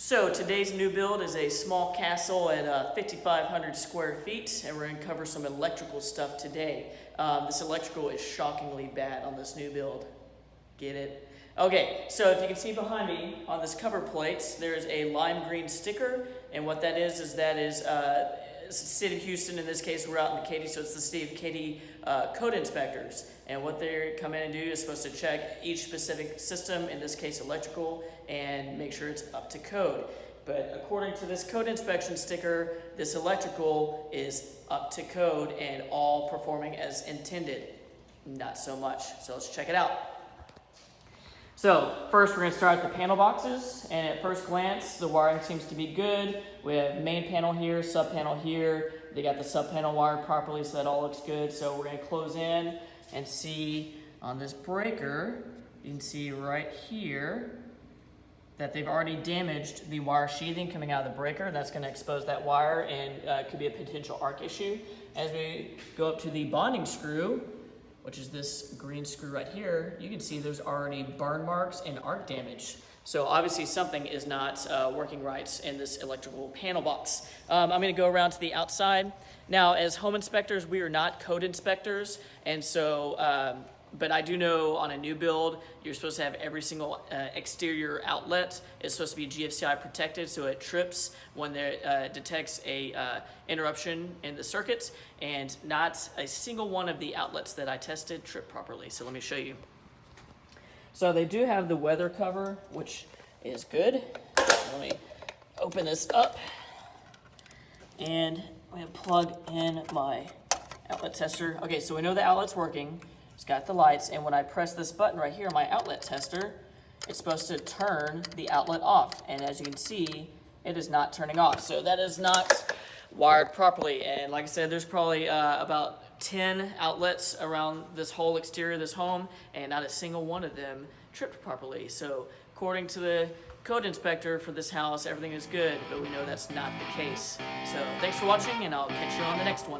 So today's new build is a small castle at uh, 5,500 square feet, and we're to cover some electrical stuff today. Um, this electrical is shockingly bad on this new build. Get it? Okay, so if you can see behind me on this cover plate, there's a lime green sticker, and what that is is that is uh, City of Houston. In this case, we're out in the Katy, so it's the City of Katy uh, code inspectors, and what they come in and do is supposed to check each specific system, in this case electrical, and make sure it's up to code. But according to this code inspection sticker, this electrical is up to code and all performing as intended. Not so much. So let's check it out. So first we're going to start at the panel boxes and at first glance the wiring seems to be good. We have main panel here, sub panel here. They got the sub panel wired properly so that all looks good. So we're going to close in and see on this breaker, you can see right here that they've already damaged the wire sheathing coming out of the breaker. That's going to expose that wire and uh, could be a potential arc issue. As we go up to the bonding screw, which is this green screw right here, you can see there's already burn marks and arc damage. So obviously something is not uh, working right in this electrical panel box. Um, I'm gonna go around to the outside. Now, as home inspectors, we are not code inspectors, and so um, but I do know on a new build, you're supposed to have every single uh, exterior outlet is supposed to be GFCI protected so it trips when it uh, detects a uh, interruption in the circuits and not a single one of the outlets that I tested trip properly. So let me show you. So they do have the weather cover, which is good. Let me open this up and I'm gonna plug in my outlet tester. Okay, so we know the outlet's working. It's got the lights, and when I press this button right here, my outlet tester, it's supposed to turn the outlet off. And as you can see, it is not turning off. So that is not wired properly. And like I said, there's probably uh, about 10 outlets around this whole exterior of this home, and not a single one of them tripped properly. So according to the code inspector for this house, everything is good, but we know that's not the case. So thanks for watching, and I'll catch you on the next one.